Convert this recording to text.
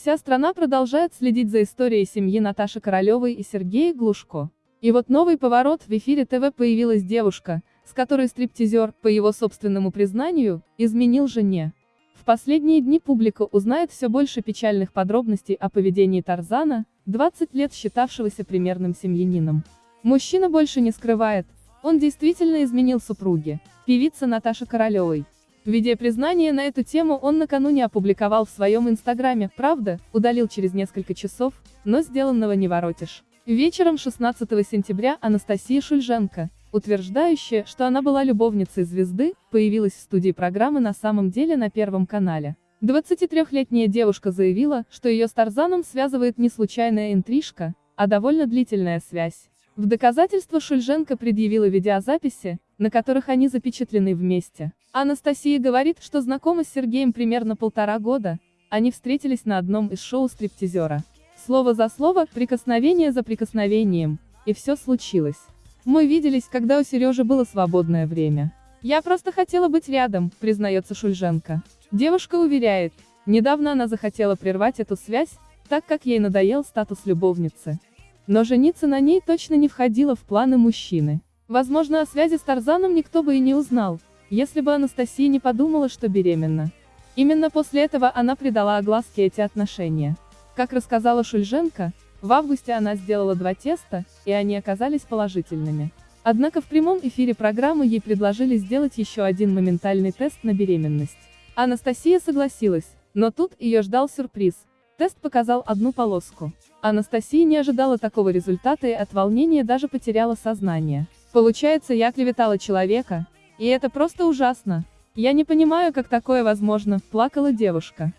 Вся страна продолжает следить за историей семьи Наташи Королевой и Сергея Глушко. И вот новый поворот, в эфире ТВ появилась девушка, с которой стриптизер, по его собственному признанию, изменил жене. В последние дни публика узнает все больше печальных подробностей о поведении Тарзана, 20 лет считавшегося примерным семьянином. Мужчина больше не скрывает, он действительно изменил супруге, певица Наташи Королевой. Видеопризнание на эту тему он накануне опубликовал в своем инстаграме, правда, удалил через несколько часов, но сделанного не воротишь. Вечером 16 сентября Анастасия Шульженко, утверждающая, что она была любовницей звезды, появилась в студии программы на самом деле на Первом канале. 23-летняя девушка заявила, что ее с Тарзаном связывает не случайная интрижка, а довольно длительная связь. В доказательство Шульженко предъявила видеозаписи, на которых они запечатлены вместе. Анастасия говорит, что знакома с Сергеем примерно полтора года, они встретились на одном из шоу стриптизера. Слово за слово, прикосновение за прикосновением, и все случилось. Мы виделись, когда у Сережи было свободное время. Я просто хотела быть рядом, признается Шульженко. Девушка уверяет, недавно она захотела прервать эту связь, так как ей надоел статус любовницы. Но жениться на ней точно не входило в планы мужчины. Возможно, о связи с Тарзаном никто бы и не узнал, если бы Анастасия не подумала, что беременна. Именно после этого она придала огласке эти отношения. Как рассказала Шульженко, в августе она сделала два теста, и они оказались положительными. Однако в прямом эфире программы ей предложили сделать еще один моментальный тест на беременность. Анастасия согласилась, но тут ее ждал сюрприз. Тест показал одну полоску. Анастасия не ожидала такого результата и от волнения даже потеряла сознание. Получается, я клеветала человека, и это просто ужасно. Я не понимаю, как такое возможно, плакала девушка.